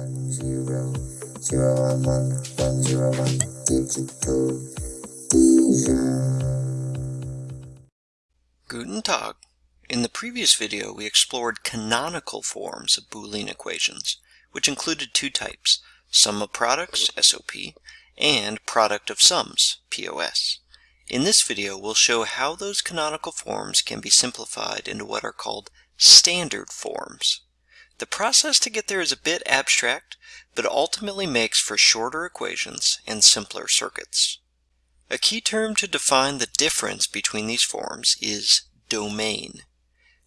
one zero zero one one one zero one digital Guten Tag. In the previous video we explored canonical forms of Boolean equations, which included two types, sum of products, SOP, and product of sums, POS. In this video we'll show how those canonical forms can be simplified into what are called standard forms. The process to get there is a bit abstract, but ultimately makes for shorter equations and simpler circuits. A key term to define the difference between these forms is domain.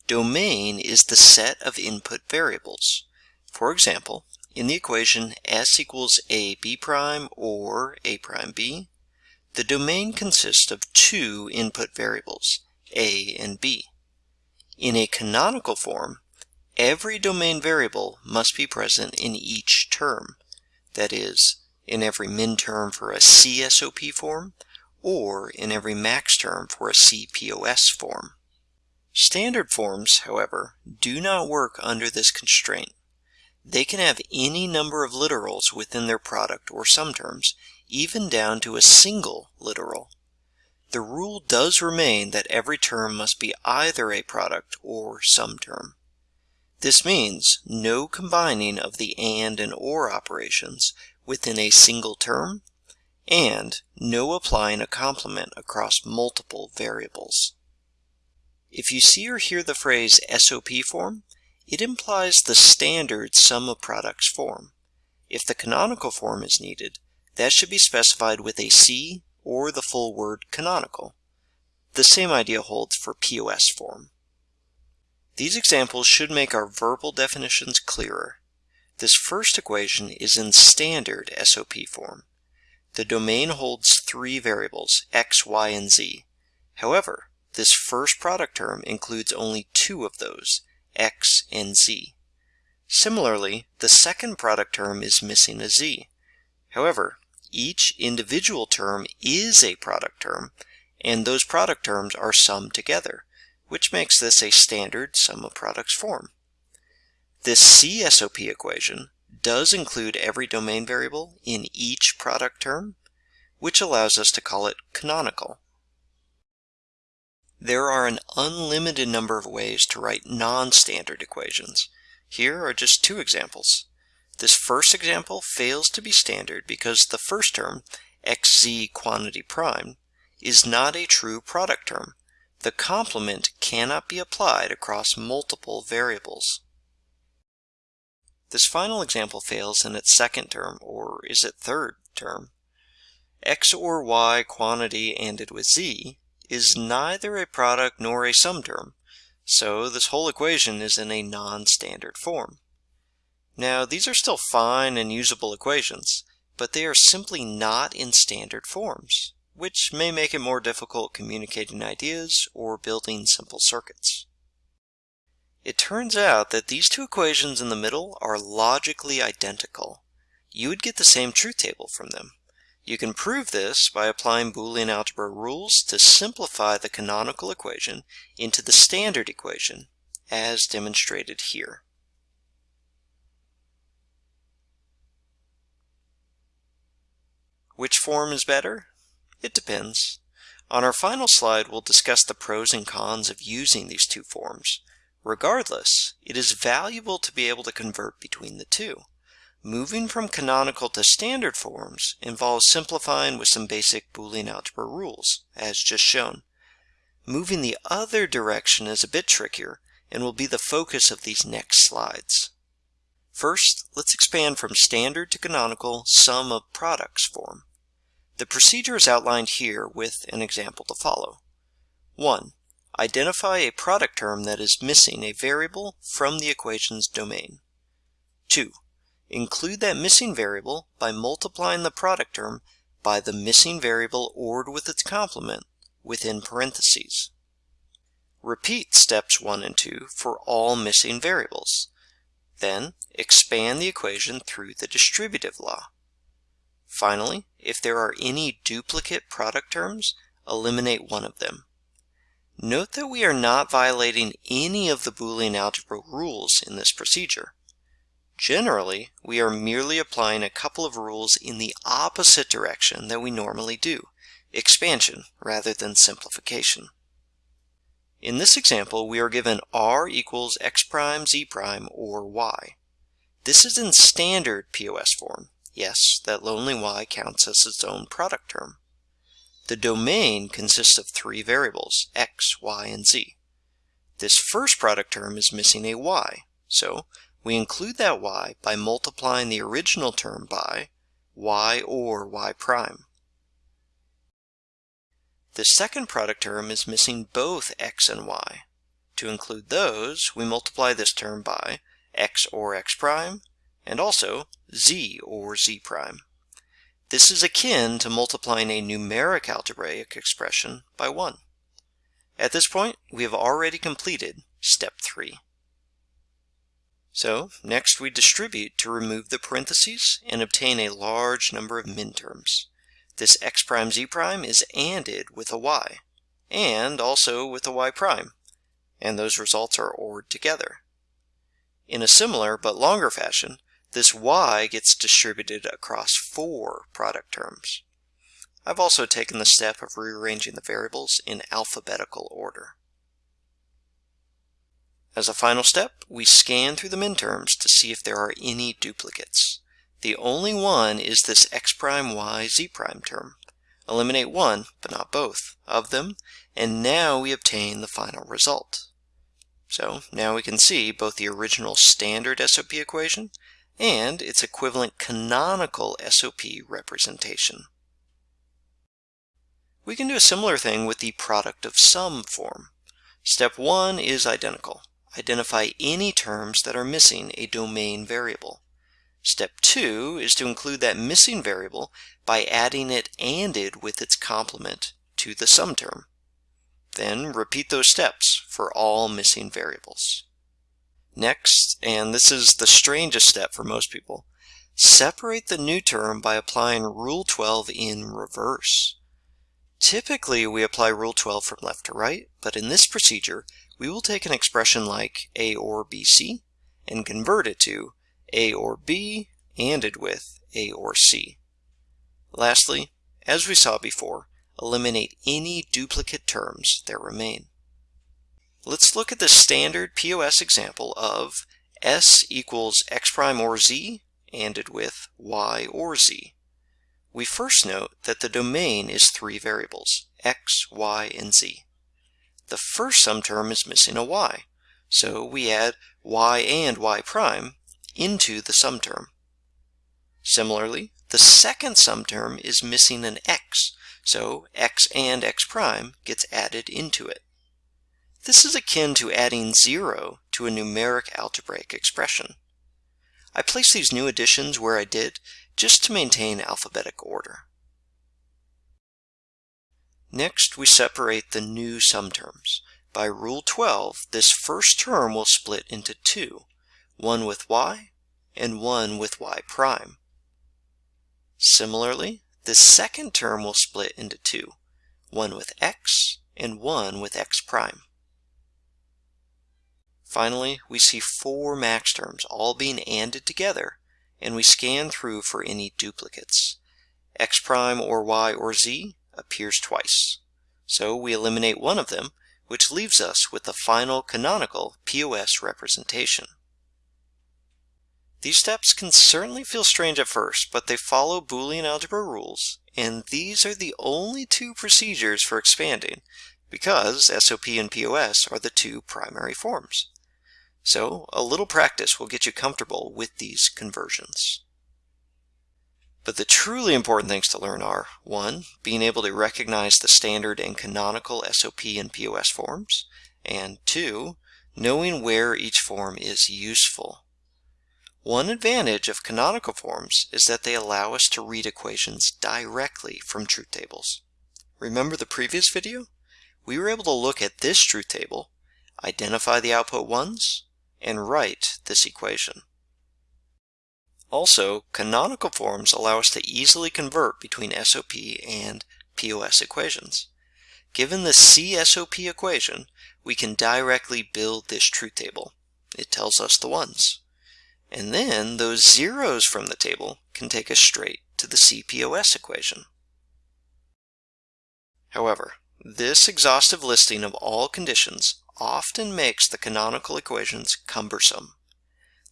Domain is the set of input variables. For example, in the equation s equals a b prime or a prime b, the domain consists of two input variables, a and b. In a canonical form, every domain variable must be present in each term, that is, in every min term for a CSOP form or in every max term for a CPOS form. Standard forms, however, do not work under this constraint. They can have any number of literals within their product or sum terms, even down to a single literal. The rule does remain that every term must be either a product or sum term. This means no combining of the AND and OR operations within a single term, and no applying a complement across multiple variables. If you see or hear the phrase SOP form, it implies the standard sum of products form. If the canonical form is needed, that should be specified with a C or the full word canonical. The same idea holds for POS form. These examples should make our verbal definitions clearer. This first equation is in standard SOP form. The domain holds three variables, x, y, and z. However, this first product term includes only two of those, x and z. Similarly, the second product term is missing a z. However, each individual term is a product term, and those product terms are summed together, which makes this a standard sum of products form. This CSOP equation does include every domain variable in each product term, which allows us to call it canonical. There are an unlimited number of ways to write non-standard equations. Here are just two examples. This first example fails to be standard because the first term, xz quantity prime, is not a true product term. The complement cannot be applied across multiple variables. This final example fails in its second term, or is it third term? x or y quantity ANDed with z is neither a product nor a sum term, so this whole equation is in a non-standard form. Now, these are still fine and usable equations, but they are simply not in standard forms, which may make it more difficult communicating ideas or building simple circuits. It turns out that these two equations in the middle are logically identical. You would get the same truth table from them. You can prove this by applying Boolean algebra rules to simplify the canonical equation into the standard equation, as demonstrated here. Which form is better? It depends. On our final slide, we'll discuss the pros and cons of using these two forms. Regardless, it is valuable to be able to convert between the two. Moving from canonical to standard forms involves simplifying with some basic Boolean algebra rules, as just shown. Moving the other direction is a bit trickier and will be the focus of these next slides. First, let's expand from standard to canonical sum of products form. The procedure is outlined here with an example to follow. 1. Identify a product term that is missing a variable from the equation's domain. 2. Include that missing variable by multiplying the product term by the missing variable ORed with its complement within parentheses. Repeat steps 1 and 2 for all missing variables. Then expand the equation through the distributive law. Finally, if there are any duplicate product terms, eliminate one of them. Note that we are not violating any of the Boolean algebra rules in this procedure. Generally, we are merely applying a couple of rules in the opposite direction that we normally do, expansion rather than simplification. In this example, we are given r equals x prime, z prime, or y. This is in standard POS form. Yes, that lonely y counts as its own product term. The domain consists of three variables, x, y, and z. This first product term is missing a y, so we include that y by multiplying the original term by y or y prime. The second product term is missing both x and y. To include those, we multiply this term by x or x prime, and also z or z prime. This is akin to multiplying a numeric algebraic expression by 1. At this point, we have already completed step 3. So, next we distribute to remove the parentheses and obtain a large number of minterms. This x prime z prime is ANDed with a y, and also with a y prime, and those results are ORed together. In a similar but longer fashion, this y gets distributed across four product terms. I've also taken the step of rearranging the variables in alphabetical order. As a final step, we scan through the minterms to see if there are any duplicates. The only one is this x prime y z prime term. Eliminate one, but not both, of them, and now we obtain the final result. So now we can see both the original standard SOP equation and its equivalent canonical SOP representation. We can do a similar thing with the product of sum form. Step 1 is identical. Identify any terms that are missing a domain variable. Step 2 is to include that missing variable by adding it ANDed with its complement to the sum term. Then repeat those steps for all missing variables. Next, and this is the strangest step for most people, separate the new term by applying Rule 12 in reverse. Typically, we apply Rule 12 from left to right, but in this procedure, we will take an expression like A or BC and convert it to A or B ANDed with A or C. Lastly, as we saw before, eliminate any duplicate terms that remain. Let's look at the standard POS example of S equals x prime or z ANDed with y or z. We first note that the domain is three variables, x, y, and z. The first sum term is missing a y, so we add y and y prime into the sum term. Similarly, the second sum term is missing an x, so x and x prime gets added into it. This is akin to adding 0 to a numeric algebraic expression. I place these new additions where I did just to maintain alphabetic order. Next, we separate the new sum terms. By Rule 12, this first term will split into two, one with y and one with y prime. Similarly, the second term will split into two, one with x and one with x prime. Finally, we see four max terms all being ANDed together, and we scan through for any duplicates. x prime or y or z appears twice. So we eliminate one of them, which leaves us with the final canonical POS representation. These steps can certainly feel strange at first, but they follow Boolean algebra rules, and these are the only two procedures for expanding, because SOP and POS are the two primary forms. So a little practice will get you comfortable with these conversions. But the truly important things to learn are 1. Being able to recognize the standard and canonical SOP and POS forms, and 2. Knowing where each form is useful. One advantage of canonical forms is that they allow us to read equations directly from truth tables. Remember the previous video? We were able to look at this truth table, identify the output ones, and write this equation. Also, canonical forms allow us to easily convert between SOP and POS equations. Given the CSOP equation, we can directly build this truth table. It tells us the ones. And then those zeros from the table can take us straight to the CPOS equation. However, this exhaustive listing of all conditions often makes the canonical equations cumbersome.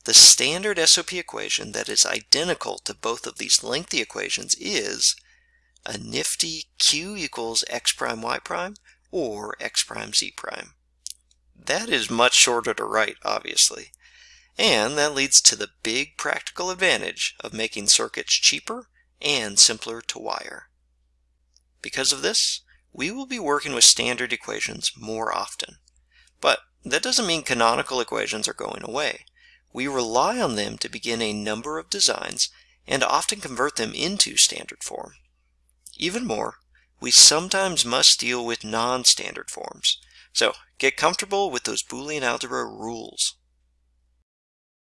The standard SOP equation that is identical to both of these lengthy equations is a nifty q equals x prime y prime or x prime z prime. That is much shorter to write, obviously. And that leads to the big practical advantage of making circuits cheaper and simpler to wire. Because of this, we will be working with standard equations more often. But that doesn't mean canonical equations are going away. We rely on them to begin a number of designs and often convert them into standard form. Even more, we sometimes must deal with non-standard forms. So get comfortable with those Boolean algebra rules.